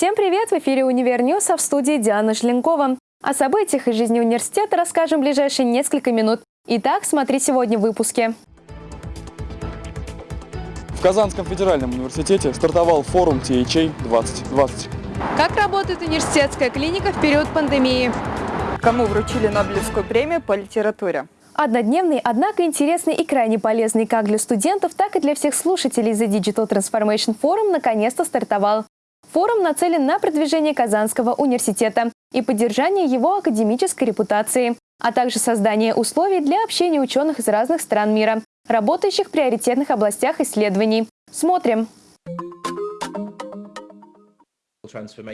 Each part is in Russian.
Всем привет! В эфире «Универ а в студии Диана Желенкова. О событиях из жизни университета расскажем в ближайшие несколько минут. Итак, смотри сегодня в выпуске. В Казанском федеральном университете стартовал форум THA 2020. Как работает университетская клиника в период пандемии? Кому вручили Нобелевскую премию по литературе? Однодневный, однако интересный и крайне полезный как для студентов, так и для всех слушателей The Digital Transformation Forum наконец-то стартовал. Форум нацелен на продвижение Казанского университета и поддержание его академической репутации, а также создание условий для общения ученых из разных стран мира, работающих в приоритетных областях исследований. Смотрим!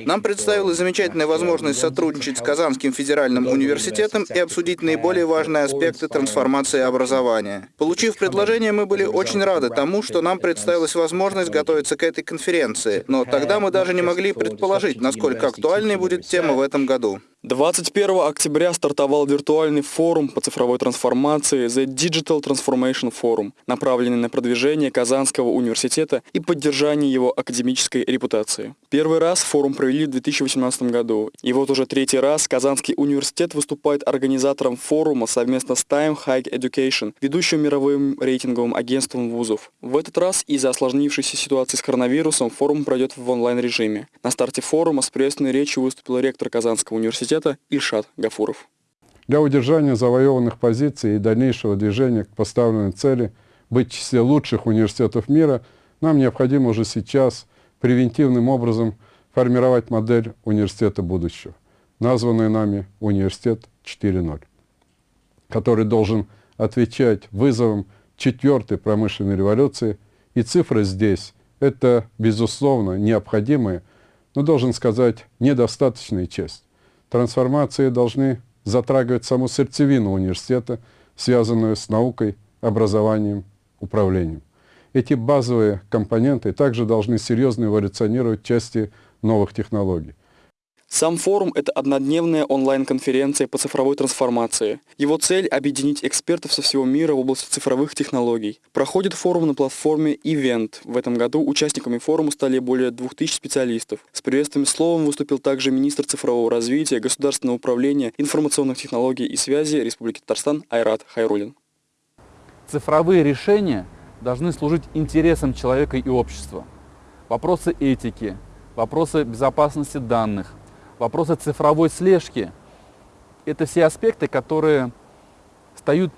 Нам представилась замечательная возможность сотрудничать с Казанским федеральным университетом и обсудить наиболее важные аспекты трансформации образования. Получив предложение, мы были очень рады тому, что нам представилась возможность готовиться к этой конференции, но тогда мы даже не могли предположить, насколько актуальной будет тема в этом году. 21 октября стартовал виртуальный форум по цифровой трансформации The Digital Transformation Forum, направленный на продвижение Казанского университета и поддержание его академической репутации. Первый раз форум провели в 2018 году, и вот уже третий раз Казанский университет выступает организатором форума совместно с Time High Education, ведущим мировым рейтинговым агентством вузов. В этот раз из-за осложнившейся ситуации с коронавирусом форум пройдет в онлайн-режиме. На старте форума с приветственной речью выступил ректор Казанского университета университета Ильшат Гафуров. Для удержания завоеванных позиций и дальнейшего движения к поставленной цели быть в числе лучших университетов мира, нам необходимо уже сейчас превентивным образом формировать модель университета будущего, названную нами «Университет 4.0», который должен отвечать вызовам четвертой промышленной революции, и цифры здесь – это, безусловно, необходимая, но, должен сказать, недостаточная часть. Трансформации должны затрагивать саму сердцевину университета, связанную с наукой, образованием, управлением. Эти базовые компоненты также должны серьезно эволюционировать в части новых технологий. Сам форум – это однодневная онлайн-конференция по цифровой трансформации. Его цель – объединить экспертов со всего мира в области цифровых технологий. Проходит форум на платформе Event. В этом году участниками форума стали более 2000 специалистов. С приветственным словом выступил также министр цифрового развития, государственного управления, информационных технологий и связи Республики Татарстан Айрат Хайрулин. Цифровые решения должны служить интересам человека и общества. Вопросы этики, вопросы безопасности данных – вопросы цифровой слежки. Это все аспекты, которые встают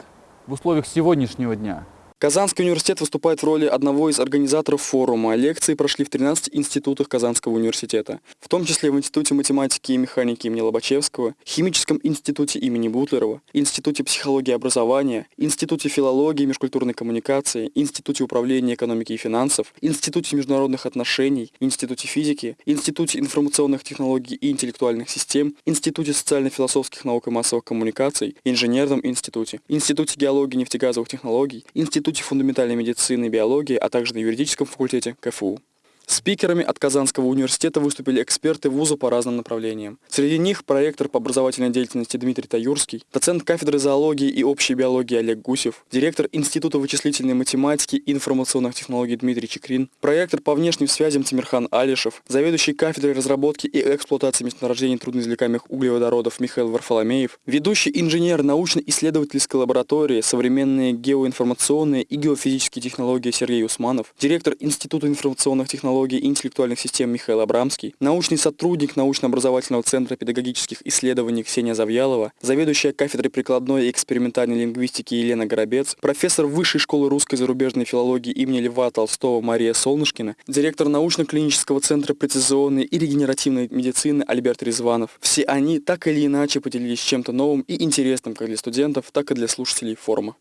в условиях сегодняшнего дня. Казанский университет выступает в роли одного из организаторов форума. Лекции прошли в 13 институтах Казанского университета, в том числе в Институте математики и механики имени Лобачевского, Химическом институте имени Бутлерова, Институте психологии и образования, Институте филологии и межкультурной коммуникации, Институте управления экономики и финансов, Институте международных отношений, Институте физики, Институте информационных технологий и интеллектуальных систем, Институте социально-философских наук и массовых коммуникаций, Инженерном институте, Институте геологии и нефтегазовых технологий, Институте Институте фундаментальной медицины и биологии, а также на юридическом факультете КФУ. Спикерами от Казанского университета выступили эксперты вуза по разным направлениям. Среди них проректор по образовательной деятельности Дмитрий Таюрский, доцент кафедры зоологии и общей биологии Олег Гусев, директор Института вычислительной математики и информационных технологий Дмитрий Чекрин, проектор по внешним связям Тимирхан Алишев, заведующий кафедрой разработки и эксплуатации месторождений трудноизвлекаемых углеводородов Михаил Варфоломеев, ведущий инженер научно-исследовательской лаборатории современные геоинформационные и геофизические технологии Сергей Усманов, директор Института информационных технологий технологий и интеллектуальных систем Михаил Абрамский, научный сотрудник научно-образовательного центра педагогических исследований Ксения Завьялова, заведующая кафедрой прикладной и экспериментальной лингвистики Елена Горобец, профессор Высшей школы русской зарубежной филологии имени Льва Толстого Мария Солнышкина, директор научно-клинического центра прецизионной и регенеративной медицины Альберт Резванов. Все они так или иначе поделились чем-то новым и интересным как для студентов, так и для слушателей форума.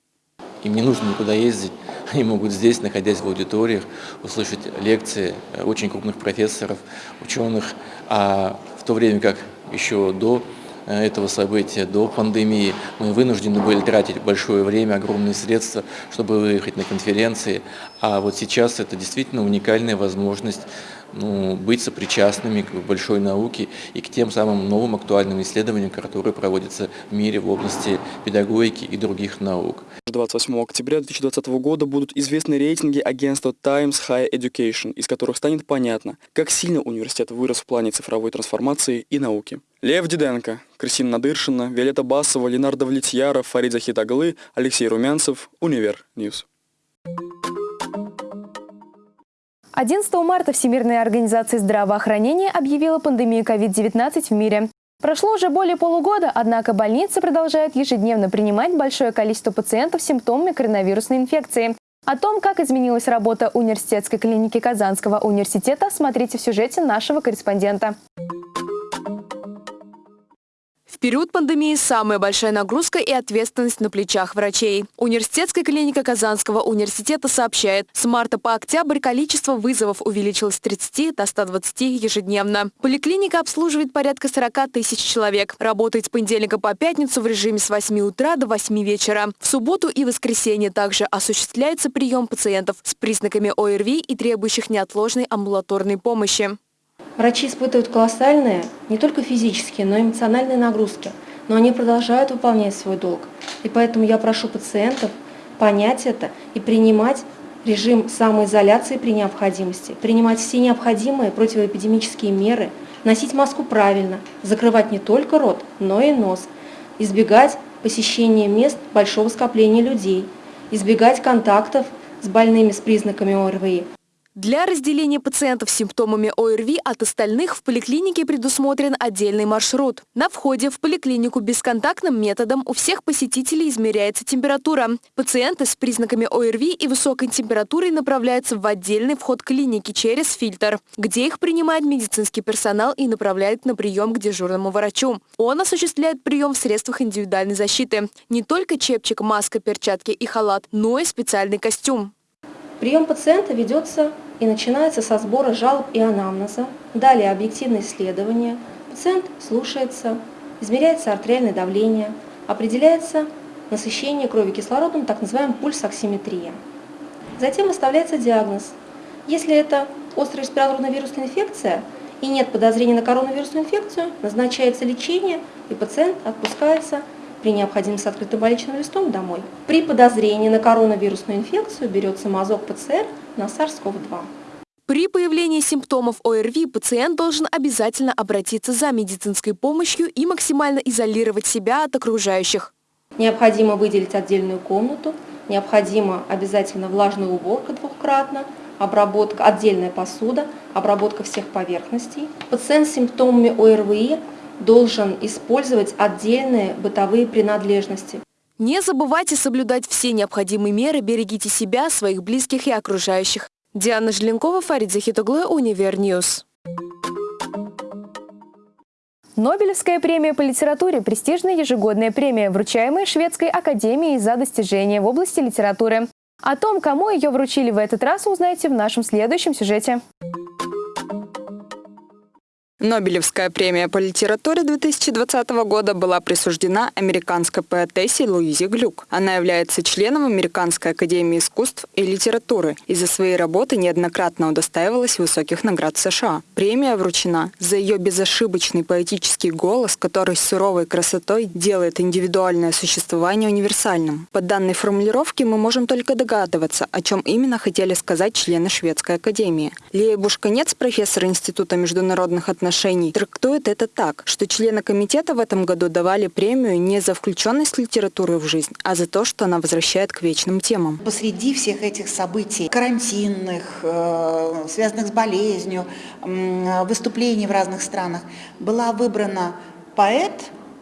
Им не нужно никуда ездить, они могут здесь, находясь в аудиториях, услышать лекции очень крупных профессоров, ученых, а в то время как еще до э, этого события, до пандемии, мы вынуждены были тратить большое время, огромные средства, чтобы выехать на конференции. А вот сейчас это действительно уникальная возможность ну, быть сопричастными к большой науке и к тем самым новым актуальным исследованиям, которые проводятся в мире в области педагогики и других наук. 28 октября 2020 года будут известны рейтинги агентства Times Higher Education, из которых станет понятно, как сильно университет вырос в плане цифровой трансформации и науки. Лев Диденко, Кристина Надыршина, Виолетта Басова, Ленардо Влетьяров, Фарид Захитаглы, Алексей Румянцев, Univer News. 11 марта Всемирная организация здравоохранения объявила пандемию COVID-19 в мире. Прошло уже более полугода, однако больницы продолжают ежедневно принимать большое количество пациентов с симптомами коронавирусной инфекции. О том, как изменилась работа университетской клиники Казанского университета, смотрите в сюжете нашего корреспондента. В период пандемии самая большая нагрузка и ответственность на плечах врачей. Университетская клиника Казанского университета сообщает, с марта по октябрь количество вызовов увеличилось с 30 до 120 ежедневно. Поликлиника обслуживает порядка 40 тысяч человек. Работает с понедельника по пятницу в режиме с 8 утра до 8 вечера. В субботу и воскресенье также осуществляется прием пациентов с признаками ОРВИ и требующих неотложной амбулаторной помощи. Врачи испытывают колоссальные не только физические, но и эмоциональные нагрузки, но они продолжают выполнять свой долг. И поэтому я прошу пациентов понять это и принимать режим самоизоляции при необходимости, принимать все необходимые противоэпидемические меры, носить маску правильно, закрывать не только рот, но и нос, избегать посещения мест большого скопления людей, избегать контактов с больными с признаками ОРВИ, для разделения пациентов с симптомами ОРВИ от остальных в поликлинике предусмотрен отдельный маршрут. На входе в поликлинику бесконтактным методом у всех посетителей измеряется температура. Пациенты с признаками ОРВИ и высокой температурой направляются в отдельный вход клиники через фильтр, где их принимает медицинский персонал и направляет на прием к дежурному врачу. Он осуществляет прием в средствах индивидуальной защиты. Не только чепчик, маска, перчатки и халат, но и специальный костюм. Прием пациента ведется и начинается со сбора жалоб и анамнеза, далее объективное исследование, пациент слушается, измеряется артериальное давление, определяется насыщение крови кислородом, так называемая пульсоксиметрия. Затем выставляется диагноз. Если это острая респираторная вирусная инфекция и нет подозрения на коронавирусную инфекцию, назначается лечение и пациент отпускается при необходимости с открытым больничным листом домой. При подозрении на коронавирусную инфекцию берется мазок ПЦР на SARS-CoV-2. При появлении симптомов ОРВИ пациент должен обязательно обратиться за медицинской помощью и максимально изолировать себя от окружающих. Необходимо выделить отдельную комнату, необходимо обязательно влажная уборка двухкратно, обработка, отдельная посуда, обработка всех поверхностей. Пациент с симптомами ОРВИ должен использовать отдельные бытовые принадлежности. Не забывайте соблюдать все необходимые меры, берегите себя, своих близких и окружающих. Диана Желенкова, Фарид Захитоглы, Univer News. Нобелевская премия по литературе – престижная ежегодная премия, вручаемая Шведской академией за достижения в области литературы. О том, кому ее вручили в этот раз, узнаете в нашем следующем сюжете. Нобелевская премия по литературе 2020 года была присуждена американской поэтессе Луизе Глюк. Она является членом Американской академии искусств и литературы и за свои работы неоднократно удостаивалась высоких наград США. Премия вручена за ее безошибочный поэтический голос, который с суровой красотой делает индивидуальное существование универсальным. По данной формулировке мы можем только догадываться, о чем именно хотели сказать члены Шведской академии. Лея Бушканец, профессор Института международных отношений отношений трактует это так, что члены комитета в этом году давали премию не за включенность литературы в жизнь, а за то, что она возвращает к вечным темам. Посреди всех этих событий, карантинных, э, связанных с болезнью, выступлений в разных странах, была выбрана поэт,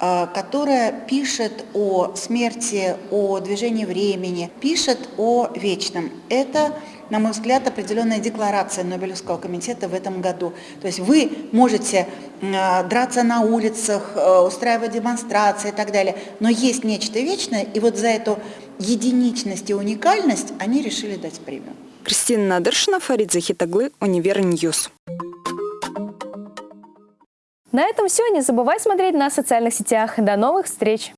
э, которая пишет о смерти, о движении времени, пишет о вечном. Это на мой взгляд, определенная декларация Нобелевского комитета в этом году. То есть вы можете э, драться на улицах, э, устраивать демонстрации и так далее, но есть нечто вечное, и вот за эту единичность и уникальность они решили дать премию. Кристина Надыршина, Фарид Захитоглы, Univer News. На этом все. Не забывайте смотреть нас в социальных сетях. До новых встреч!